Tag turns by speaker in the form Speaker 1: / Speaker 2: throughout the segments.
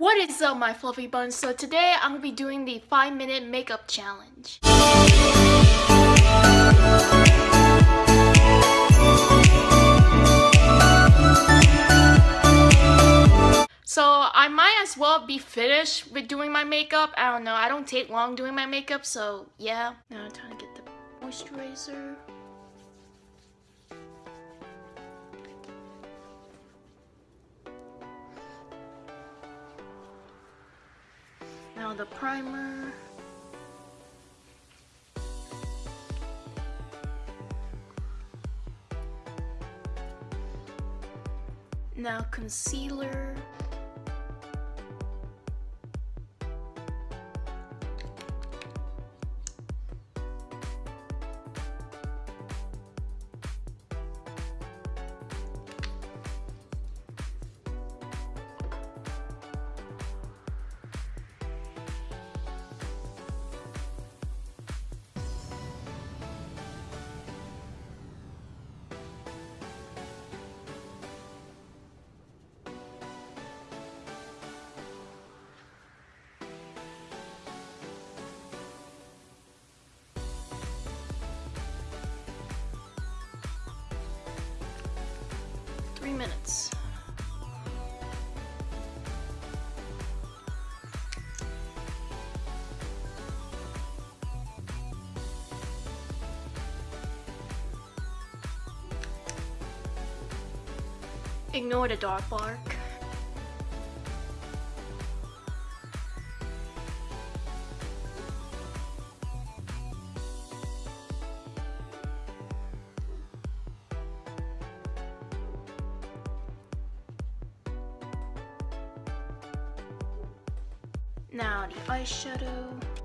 Speaker 1: What is up my fluffy buns? So today I'm going to be doing the 5 minute makeup challenge. So I might as well be finished with doing my makeup. I don't know, I don't take long doing my makeup, so yeah. Now I'm trying to get the moisturizer. Now the primer. Now concealer. Three minutes. Ignore the dog bark. Now the eyeshadow.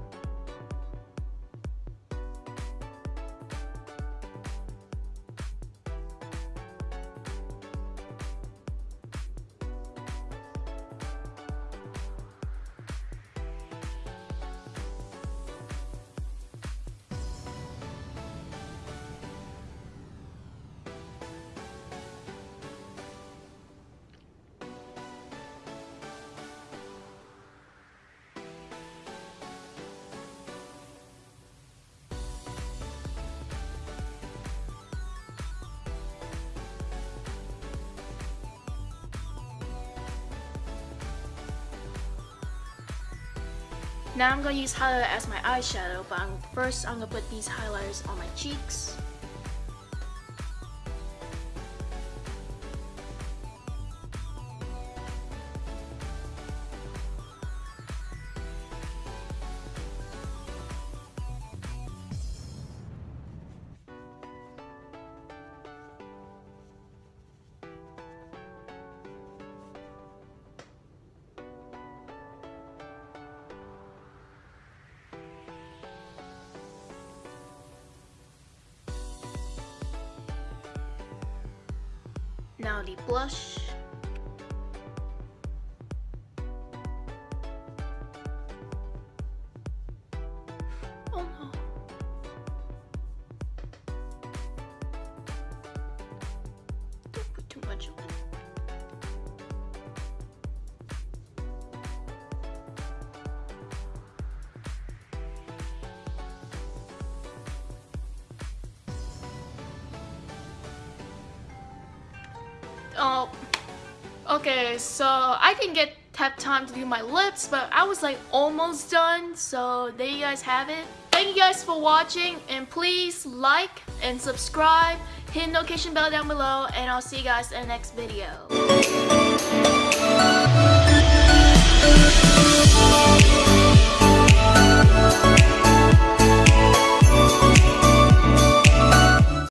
Speaker 1: Now I'm gonna use highlighter as my eyeshadow, but I'm, first I'm gonna put these highlighters on my cheeks. Now the blush. Oh, okay, so I can get have time to do my lips, but I was like almost done, so there you guys have it. Thank you guys for watching, and please like and subscribe, hit notification bell down below, and I'll see you guys in the next video.